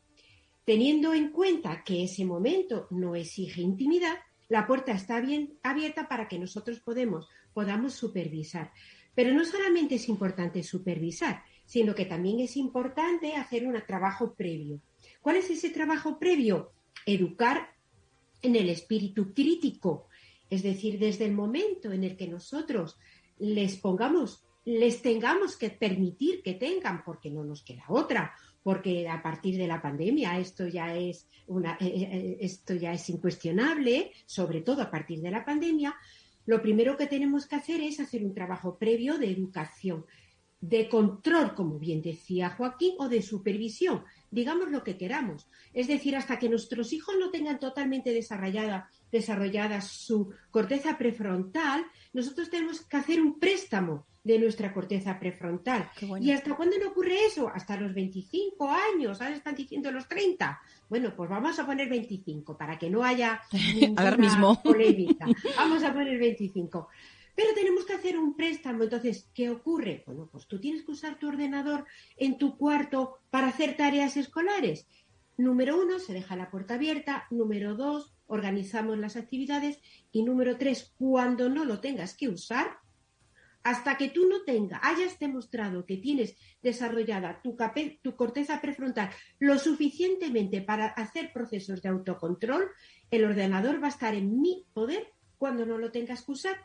teniendo en cuenta que ese momento no exige intimidad, la puerta está bien abierta para que nosotros podemos, podamos supervisar. Pero no solamente es importante supervisar, sino que también es importante hacer un trabajo previo. ¿Cuál es ese trabajo previo? Educar en el espíritu crítico, es decir, desde el momento en el que nosotros les pongamos, les tengamos que permitir que tengan, porque no nos queda otra, porque a partir de la pandemia esto ya es eh, eh, esto ya es incuestionable, sobre todo a partir de la pandemia, lo primero que tenemos que hacer es hacer un trabajo previo de educación, de control, como bien decía Joaquín, o de supervisión, digamos lo que queramos. Es decir, hasta que nuestros hijos no tengan totalmente desarrollada desarrollada su corteza prefrontal, nosotros tenemos que hacer un préstamo de nuestra corteza prefrontal. ¿Y hasta cuándo no ocurre eso? Hasta los 25 años, ahora están diciendo los 30. Bueno, pues vamos a poner 25 para que no haya mismo. polémica. Vamos a poner 25. Pero tenemos que hacer un préstamo. Entonces, ¿qué ocurre? Bueno, pues tú tienes que usar tu ordenador en tu cuarto para hacer tareas escolares. Número uno, se deja la puerta abierta. Número dos, organizamos las actividades. Y número tres, cuando no lo tengas que usar, hasta que tú no tengas, hayas demostrado que tienes desarrollada tu, tu corteza prefrontal lo suficientemente para hacer procesos de autocontrol, el ordenador va a estar en mi poder cuando no lo tengas que usar.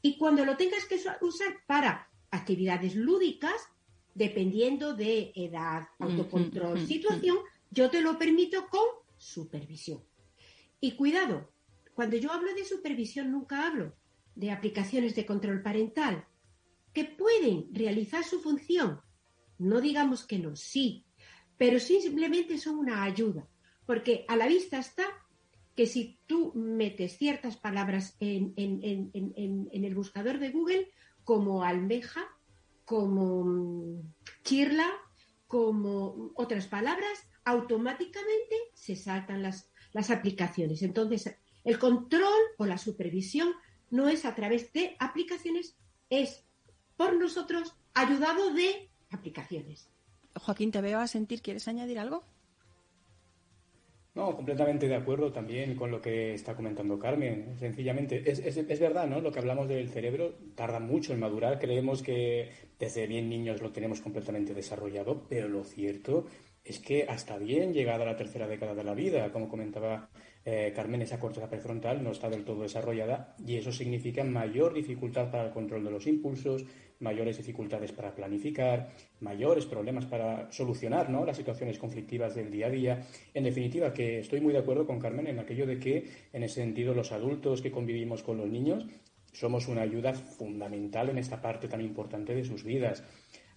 Y cuando lo tengas que usar para actividades lúdicas, dependiendo de edad, autocontrol, situación, yo te lo permito con supervisión. Y cuidado, cuando yo hablo de supervisión nunca hablo de aplicaciones de control parental que pueden realizar su función. No digamos que no, sí, pero simplemente son una ayuda, porque a la vista está que si tú metes ciertas palabras en, el buscador de Google, como almeja, como mm, chirla, como otras palabras, automáticamente se saltan las, las aplicaciones. Entonces, el control o la supervisión no es a través de aplicaciones, es por nosotros ayudado de aplicaciones. Joaquín, te veo a sentir, ¿quieres añadir algo? No, completamente de acuerdo también con lo que está comentando Carmen. Sencillamente, es, es, verdad, ¿no? Lo que hablamos del cerebro tarda mucho en madurar. Creemos que desde bien niños lo tenemos completamente desarrollado, pero lo cierto es que hasta bien llegada la tercera década de la vida, como comentaba eh, Carmen, esa corteza prefrontal no está del todo desarrollada y eso significa mayor dificultad para el control de los impulsos, mayores dificultades para planificar, mayores problemas para solucionar ¿no? las situaciones conflictivas del día a día. En definitiva, que estoy muy de acuerdo con Carmen en aquello de que, en ese sentido, los adultos que convivimos con los niños somos una ayuda fundamental en esta parte tan importante de sus vidas.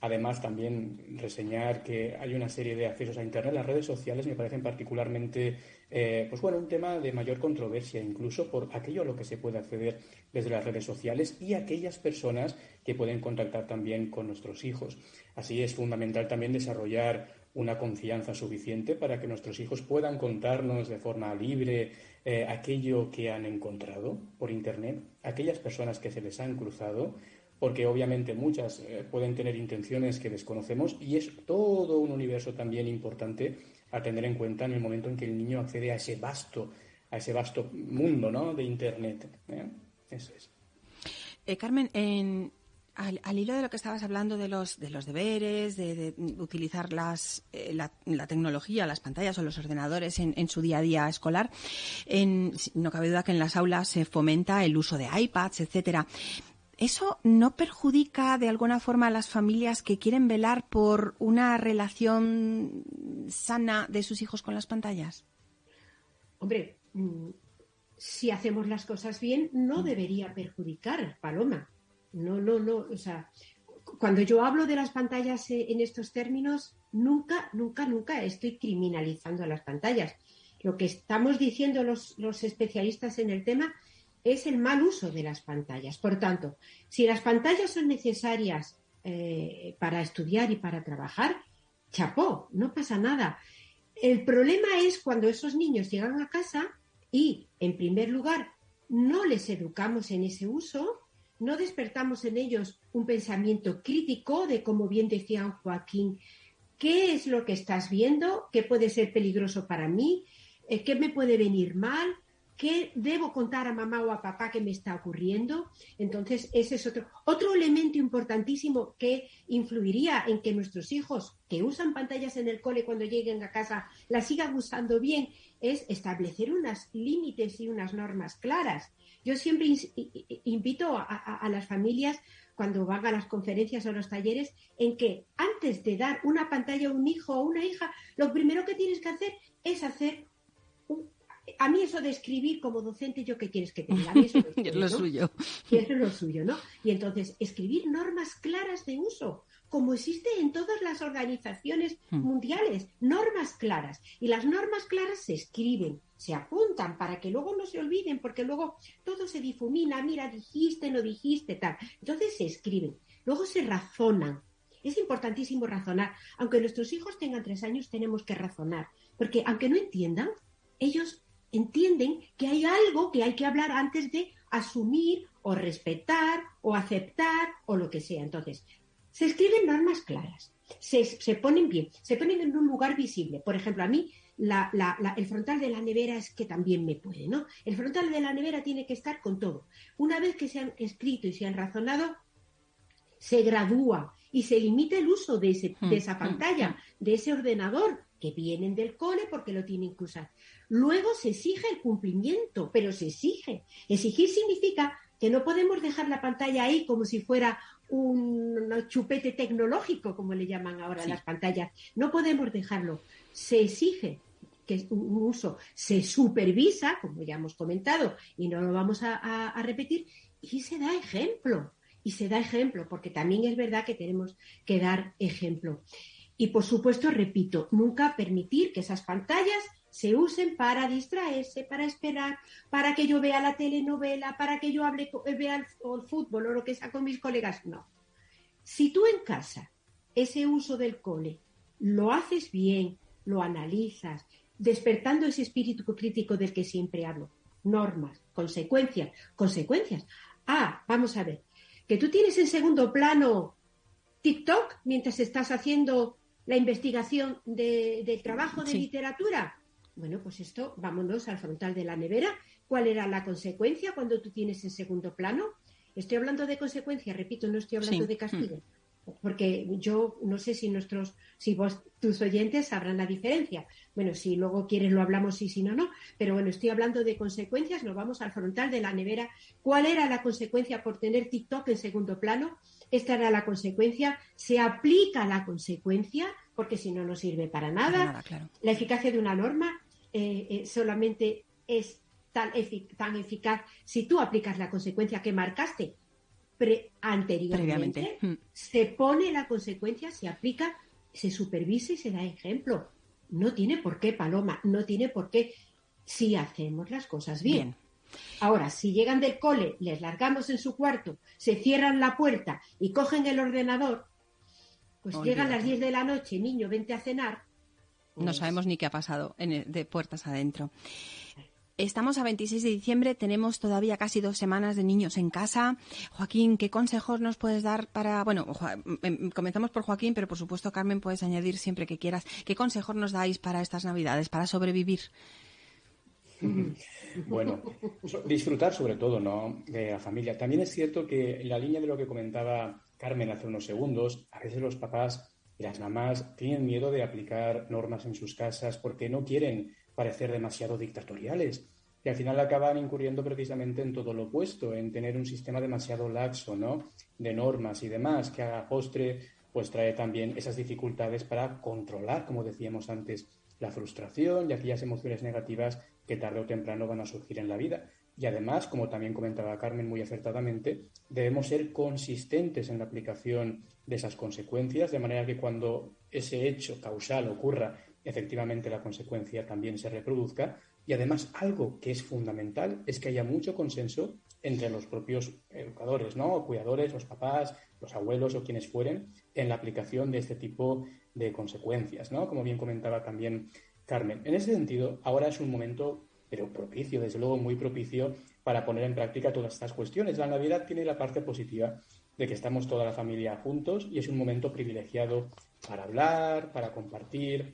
Además, también reseñar que hay una serie de accesos a Internet. Las redes sociales me parecen particularmente, eh, pues bueno, un tema de mayor controversia, incluso por aquello a lo que se puede acceder desde las redes sociales y aquellas personas que pueden contactar también con nuestros hijos. Así es fundamental también desarrollar una confianza suficiente para que nuestros hijos puedan contarnos de forma libre eh, aquello que han encontrado por Internet, aquellas personas que se les han cruzado porque obviamente muchas eh, pueden tener intenciones que desconocemos y es todo un universo también importante a tener en cuenta en el momento en que el niño accede a ese vasto, a ese vasto mundo ¿no? de Internet. ¿eh? Eso es. Eh, Carmen, al, hilo de lo que estabas hablando de los, de los deberes, de, utilizar las, la, tecnología, las pantallas o los ordenadores en, su día a día escolar, no cabe duda que en las aulas se fomenta el uso de iPads, etcétera. ¿Eso no perjudica de alguna forma a las familias que quieren velar por una relación sana de sus hijos con las pantallas? Hombre, mm, si hacemos las cosas bien, no debería perjudicar, Paloma. No, no, no. O sea, cuando yo hablo de las pantallas eh, en estos términos, nunca, nunca, nunca estoy criminalizando a las pantallas. Lo que estamos diciendo los, los especialistas en el tema es el mal uso de las pantallas. Por tanto, si las pantallas son necesarias eh, para estudiar y para trabajar, chapó, no pasa nada. El problema es cuando esos niños llegan a casa y, en primer lugar, no les educamos en ese uso, no despertamos en ellos un pensamiento crítico de, como bien decía Joaquín, ¿qué es lo que estás viendo? ¿Qué puede ser peligroso para mí? Eh, ¿Qué me puede venir mal? ¿Qué debo contar a mamá o a papá que me está ocurriendo? Entonces, ese es otro, otro elemento importantísimo que influiría en que nuestros hijos que usan pantallas en el cole cuando lleguen a casa las sigan usando bien, es establecer unos límites y unas normas claras. Yo siempre invito a, a las familias cuando van a las conferencias o los talleres, en que antes de dar una pantalla a un hijo o una hija, lo primero que tienes que hacer es hacer a mí eso de escribir como docente, ¿yo qué quieres que te diga? eso es lo suyo. Y eso es lo suyo, ¿no? Y entonces, escribir normas claras de uso, como existe en todas las organizaciones hmm. mundiales, normas claras. Y las normas claras se escriben, se apuntan para que luego no se olviden, porque luego todo se difumina, mira, dijiste, no dijiste, tal. Entonces se escriben, luego se razonan. Es importantísimo razonar. Aunque nuestros hijos tengan tres años, tenemos que razonar, porque aunque no entiendan, ellos entienden que hay algo que hay que hablar antes de asumir o respetar o aceptar o lo que sea. Entonces, se escriben normas claras, se, ponen bien, se ponen en un lugar visible. Por ejemplo, a mí el frontal de la nevera es que también me puede, ¿no? El frontal de la nevera tiene que estar con todo. Una vez que se han escrito y se han razonado, se gradúa y se limita el uso de, ese, de esa mm, pantalla, mm, mm. de ese ordenador que vienen del cole porque lo tienen que usar. Luego se exige el cumplimiento, pero se exige. Exigir significa que no podemos dejar la pantalla ahí como si fuera un chupete tecnológico, como le llaman ahora las pantallas. No podemos dejarlo. Se exige que es un uso, se supervisa, como ya hemos comentado, y no lo vamos a, repetir, y se da ejemplo. Y se da ejemplo, porque también es verdad que tenemos que dar ejemplo. Y por supuesto, repito, nunca permitir que esas pantallas se usen para distraerse, para esperar, para que yo vea la telenovela, para que yo hable, vea el, fútbol o lo que sea con mis colegas. No. Si tú en casa ese uso del cole lo haces bien, lo analizas, despertando ese espíritu crítico del que siempre hablo, normas, consecuencias, consecuencias. Ah, vamos a ver, que tú tienes en segundo plano TikTok mientras estás haciendo la investigación del trabajo de literatura. Bueno, pues esto, vámonos al frontal de la nevera. ¿Cuál era la consecuencia cuando tú tienes en segundo plano? Estoy hablando de consecuencia, repito, no estoy hablando de castigo. Mm. Porque yo no sé si nuestros, si vos, tus oyentes sabrán la diferencia. Bueno, si luego quieres lo hablamos y si no, no. Pero bueno, estoy hablando de consecuencias, nos vamos al frontal de la nevera. ¿Cuál era la consecuencia por tener TikTok en segundo plano? Esta era la consecuencia. Se aplica la consecuencia, porque si no, no sirve para nada. La eficacia de una norma eh, eh, solamente es tan, tan, eficaz si tú aplicas la consecuencia que marcaste anteriormente. Hmm. Se pone la consecuencia, se aplica, se supervisa y se da ejemplo. No tiene por qué, Paloma, no tiene por qué si hacemos las cosas bien. Ahora, si llegan del cole, les largamos en su cuarto, se cierran la puerta y cogen el ordenador, pues llegan las 10 de la noche, niño, vente a cenar, no pues sabemos ni qué ha pasado de puertas adentro. Estamos a 26 de diciembre, tenemos todavía casi dos semanas de niños en casa. Joaquín, ¿qué consejos nos puedes dar para, bueno, em, comenzamos por Joaquín, pero por supuesto, Carmen, puedes añadir siempre que quieras. ¿Qué consejos nos dais para estas Navidades, para sobrevivir? Bueno, disfrutar sobre todo, ¿no? De la familia. También es cierto que en la línea de lo que comentaba Carmen hace unos segundos, a veces los papás y las mamás tienen miedo de aplicar normas en sus casas porque no quieren parecer demasiado dictatoriales. Y al final acaban incurriendo precisamente en todo lo opuesto, en tener un sistema demasiado laxo, ¿no? De normas y demás, que a postre pues trae también esas dificultades para controlar, como decíamos antes, la frustración y aquellas emociones negativas que tarde o temprano van a surgir en la vida. Y además, como también comentaba Carmen muy acertadamente, debemos ser consistentes en la aplicación de esas consecuencias, de manera que cuando ese hecho causal ocurra, efectivamente la consecuencia también se reproduzca. Y además, algo que es fundamental es que haya mucho consenso entre los propios educadores, ¿no? cuidadores, los papás, los abuelos o quienes fueren, en la aplicación de este tipo de consecuencias, ¿no? Como bien comentaba también Carmen. En ese sentido, ahora es un momento, pero propicio, desde luego muy propicio, para poner en práctica todas estas cuestiones. La Navidad tiene la parte positiva de que estamos toda la familia juntos y es un momento privilegiado para hablar, para compartir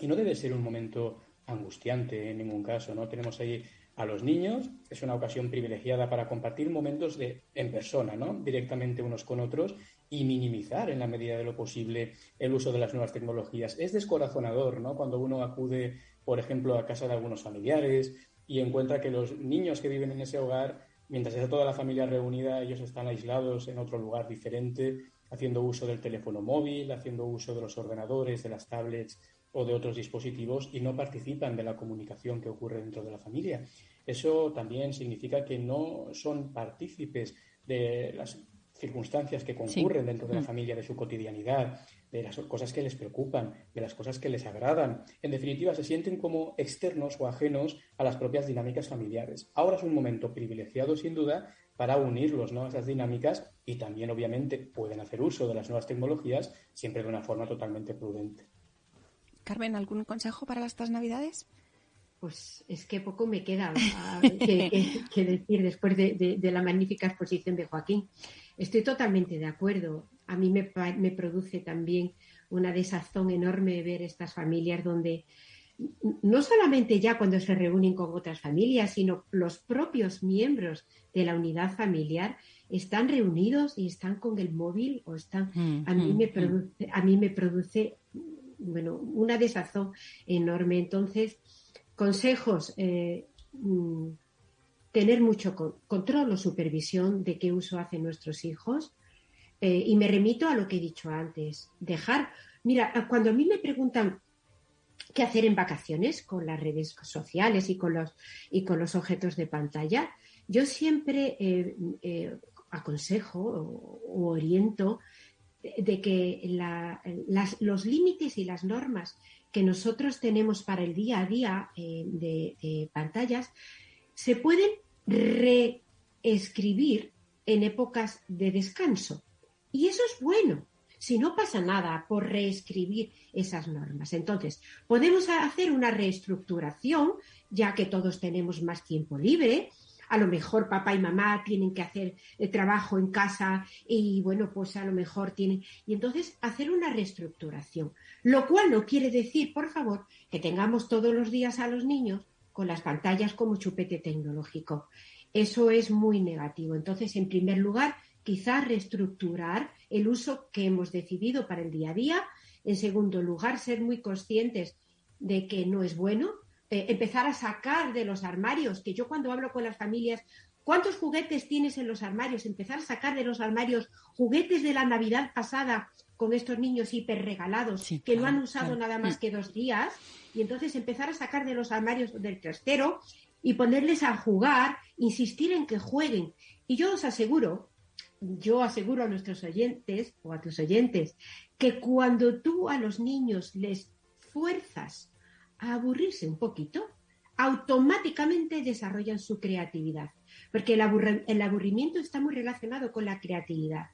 y no debe ser un momento angustiante en ningún caso, ¿no? Tenemos ahí a los niños, es una ocasión privilegiada para compartir momentos de, en persona, ¿no? Directamente unos con otros y minimizar en la medida de lo posible el uso de las nuevas tecnologías. Es descorazonador, ¿no? Cuando uno acude, por ejemplo, a casa de algunos familiares y encuentra que los niños que viven en ese hogar Mientras está toda la familia reunida, ellos están aislados en otro lugar diferente, haciendo uso del teléfono móvil, haciendo uso de los ordenadores, de las tablets o de otros dispositivos y no participan de la comunicación que ocurre dentro de la familia. Eso también significa que no son partícipes de las circunstancias que concurren dentro de la familia, de su cotidianidad, de las cosas que les preocupan, de las cosas que les agradan. En definitiva, se sienten como externos o ajenos a las propias dinámicas familiares. Ahora es un momento privilegiado, sin duda, para unirlos ¿no? a esas dinámicas y también, obviamente, pueden hacer uso de las nuevas tecnologías, siempre de una forma totalmente prudente. Carmen, ¿algún consejo para estas Navidades? Pues es que poco me queda que, decir después de, la magnífica exposición de Joaquín. Estoy totalmente de acuerdo. A mí me, me produce también una desazón enorme ver estas familias donde no solamente ya cuando se reúnen con otras familias, sino los propios miembros de la unidad familiar están reunidos y están con el móvil o están mm, a mí mm, me mm. produce a mí me produce bueno una desazón enorme entonces consejos eh, tener mucho control o supervisión de qué uso hacen nuestros hijos eh, y me remito a lo que he dicho antes dejar mira cuando a mí me preguntan qué hacer en vacaciones con las redes sociales y con los, y con los objetos de pantalla, yo siempre eh, eh, aconsejo o, oriento de, que los límites y las normas que nosotros tenemos para el día a día de, pantallas se pueden reescribir en épocas de descanso. Y eso es bueno, si no pasa nada por reescribir esas normas. Entonces, podemos hacer una reestructuración, ya que todos tenemos más tiempo libre. A lo mejor papá y mamá tienen que hacer el trabajo en casa y bueno, pues a lo mejor tienen. Y entonces hacer una reestructuración. Lo cual no quiere decir, por favor, que tengamos todos los días a los niños con las pantallas como chupete tecnológico. Eso es muy negativo. Entonces, en primer lugar, quizás reestructurar el uso que hemos decidido para el día a día. En segundo lugar, ser muy conscientes de que no es bueno. Eh, empezar a sacar de los armarios, que yo cuando hablo con las familias, ¿cuántos juguetes tienes en los armarios? Empezar a sacar de los armarios juguetes de la Navidad pasada con estos niños hiper regalados que no han usado nada más mm. que dos días. Y entonces empezar a sacar de los armarios del trastero y ponerles a jugar, insistir en que jueguen. Y yo os aseguro yo aseguro a nuestros oyentes o a tus oyentes que cuando tú a los niños les fuerzas a aburrirse un poquito, automáticamente desarrollan su creatividad, porque el, aburrimiento está muy relacionado con la creatividad.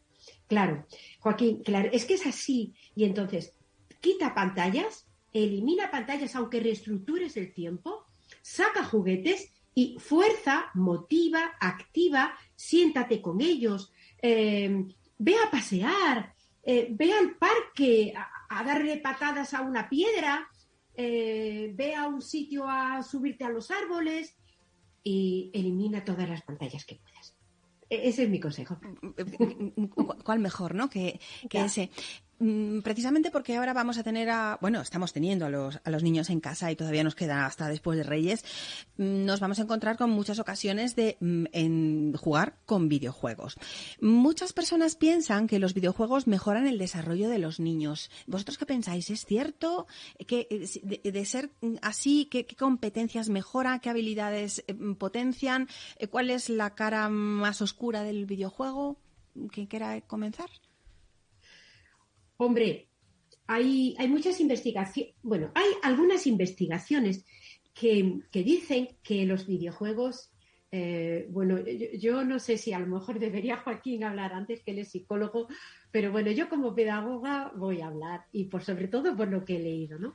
Claro, Joaquín, claro, es que es así. Y entonces, quita pantallas, elimina pantallas aunque reestructures el tiempo, saca juguetes y fuerza, motiva, activa, siéntate con ellos, eh, ve a pasear, eh, ve al parque a, darle patadas a una piedra, eh, ve a un sitio a subirte a los árboles y elimina todas las pantallas que puedas. E-, ese es mi consejo. ¿Cuál mejor, no? Que, que ese. Mm, precisamente porque ahora vamos a tener a, bueno, estamos teniendo a los, a los niños en casa y todavía nos queda hasta después de Reyes, mm, nos vamos a encontrar con muchas ocasiones de mm, jugar con videojuegos. Muchas personas piensan que los videojuegos mejoran el desarrollo de los niños. ¿Vosotros qué pensáis? ¿Es cierto que eh, de, ser así, ¿qué, competencias mejora, qué habilidades eh, potencian? Eh, ¿Cuál es la cara más oscura del videojuego? ¿Quién quiera comenzar? Hombre, hay, hay muchas investigaciones, bueno, hay algunas investigaciones que, dicen que los videojuegos, eh, bueno, yo, no sé si a lo mejor debería Joaquín hablar antes que él es psicólogo, pero bueno, yo como pedagoga voy a hablar y por sobre todo por lo que he leído, ¿no?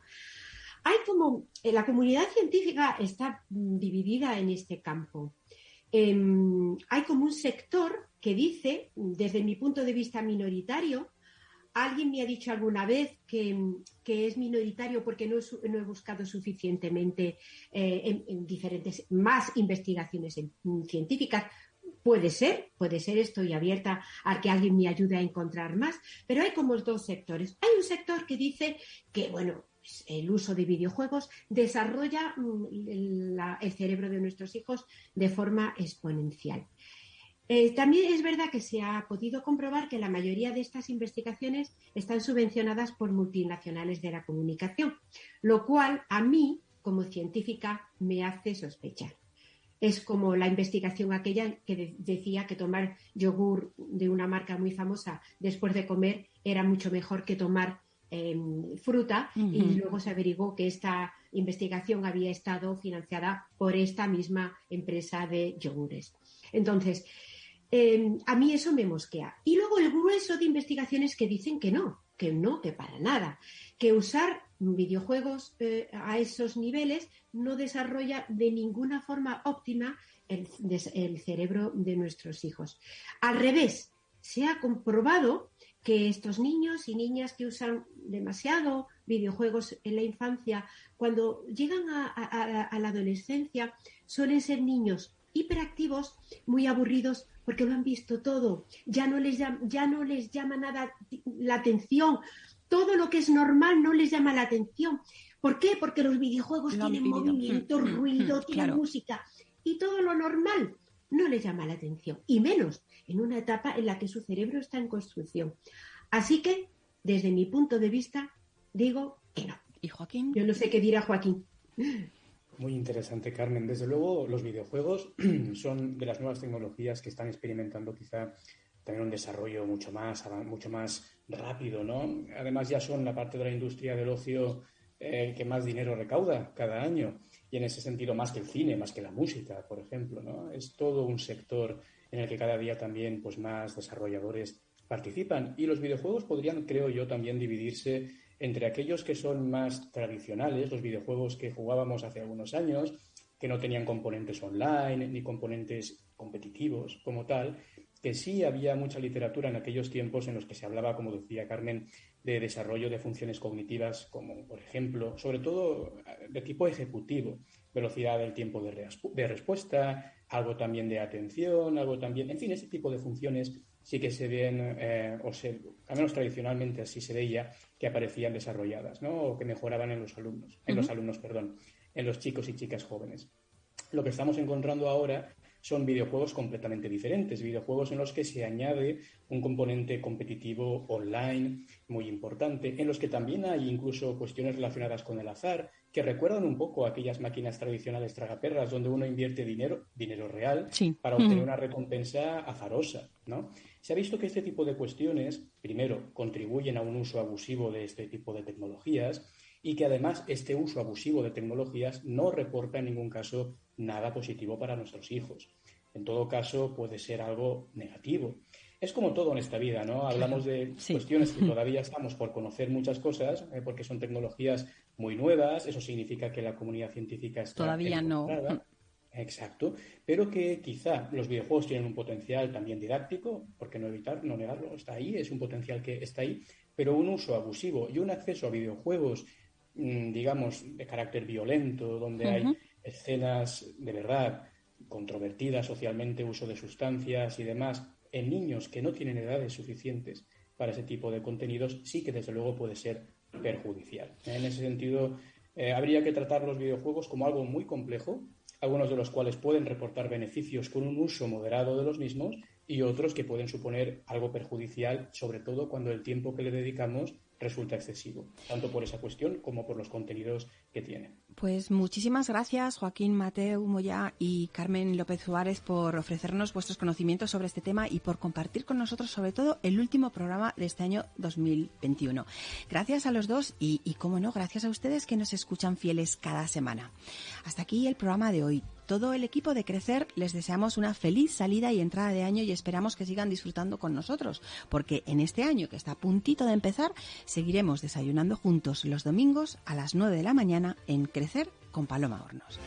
Hay como, eh, la comunidad científica está dividida en este campo. Em, hay como un sector que dice, desde mi punto de vista minoritario, Alguien me ha dicho alguna vez que, es minoritario porque no, he buscado suficientemente eh, en, diferentes, más investigaciones científicas. Puede ser, puede ser, estoy abierta a que alguien me ayude a encontrar más, pero hay como dos sectores. Hay un sector que dice que, bueno, pues, el uso de videojuegos desarrolla mm, el cerebro de nuestros hijos de forma exponencial. Eh, también es verdad que se ha podido comprobar que la mayoría de estas investigaciones están subvencionadas por multinacionales de la comunicación, lo cual a mí, como científica, me hace sospechar. Es como la investigación aquella que decía que tomar yogur de una marca muy famosa después de comer era mucho mejor que tomar em, fruta y luego se averiguó que esta investigación había estado financiada por esta misma empresa de yogures. Entonces, em, a mí eso me mosquea. Y luego el grueso de investigaciones que dicen que no, que no, que para nada, que usar videojuegos eh, a esos niveles no desarrolla de ninguna forma óptima el, cerebro de nuestros hijos. Al revés, se ha comprobado que estos niños y niñas que usan demasiado videojuegos en la infancia, cuando llegan a, la adolescencia, suelen ser niños hiperactivos, muy aburridos, porque lo han visto todo. Ya no les, ya no les llama nada la atención todo lo que es normal no les llama la atención. ¿Por qué? Porque los videojuegos tienen movimiento, mm, mm, ruido, mm, tienen música y todo lo normal no les llama la atención y menos en una etapa en la que su cerebro está en construcción. Así que, desde mi punto de vista, digo que no. ¿Y Joaquín? Yo no sé qué dirá Joaquín. Muy interesante, Carmen. Desde luego, los videojuegos son de las nuevas tecnologías que están experimentando quizá también un desarrollo mucho más, mucho más rápido, ¿no? Además ya son la parte de la industria del ocio eh, que más dinero recauda cada año y en ese sentido más que el cine, más que la música, por ejemplo, ¿no? Es todo un sector en el que cada día también pues más desarrolladores participan y los videojuegos podrían, creo yo, también dividirse entre aquellos que son más tradicionales, los videojuegos que jugábamos hace algunos años, que no tenían componentes online ni componentes competitivos como tal, que sí había mucha literatura en aquellos tiempos en los que se hablaba, como decía Carmen, de desarrollo de funciones cognitivas, como por ejemplo, sobre todo de tipo ejecutivo, velocidad del tiempo de, respuesta, algo también de atención, algo también, en fin, ese tipo de funciones sí que se ven, eh, o se, al menos tradicionalmente así se veía, que aparecían desarrolladas, ¿no? O que mejoraban en los alumnos, en los alumnos, perdón, en los chicos y chicas jóvenes. Lo que estamos encontrando ahora son videojuegos completamente diferentes, videojuegos en los que se añade un componente competitivo online muy importante, en los que también hay incluso cuestiones relacionadas con el azar, que recuerdan un poco a aquellas máquinas tradicionales tragaperras donde uno invierte dinero, dinero real, para obtener una recompensa azarosa, ¿no? Se ha visto que este tipo de cuestiones, primero, contribuyen a un uso abusivo de este tipo de tecnologías y que además este uso abusivo de tecnologías no reporta en ningún caso nada positivo para nuestros hijos. En todo caso, puede ser algo negativo. Es como todo en esta vida, ¿no? Hablamos de cuestiones que todavía estamos por conocer muchas cosas, eh, porque son tecnologías muy nuevas, eso significa que la comunidad científica está todavía no. Exacto, pero que quizá los videojuegos tienen un potencial también didáctico, porque no evitar, no negarlo, está ahí, es un potencial que está ahí, pero un uso abusivo y un acceso a videojuegos, mm, digamos, de carácter violento, donde hay escenas de verdad controvertidas socialmente, uso de sustancias y demás, en niños que no tienen edades suficientes para ese tipo de contenidos, sí que desde luego puede ser perjudicial. En ese sentido, eh, habría que tratar los videojuegos como algo muy complejo, algunos de los cuales pueden reportar beneficios con un uso moderado de los mismos y otros que pueden suponer algo perjudicial, sobre todo cuando el tiempo que le dedicamos resulta excesivo, tanto por esa cuestión como por los contenidos que tiene. Pues muchísimas gracias Joaquín Mateo Moya y Carmen López Suárez por ofrecernos vuestros conocimientos sobre este tema y por compartir con nosotros sobre todo el último programa de este año 2021. Gracias a los dos y, y como no, gracias a ustedes que nos escuchan fieles cada semana. Hasta aquí el programa de hoy todo el equipo de Crecer les deseamos una feliz salida y entrada de año y esperamos que sigan disfrutando con nosotros, porque en este año que está a puntito de empezar, seguiremos desayunando juntos los domingos a las 9 de la mañana en Crecer con Paloma Hornos.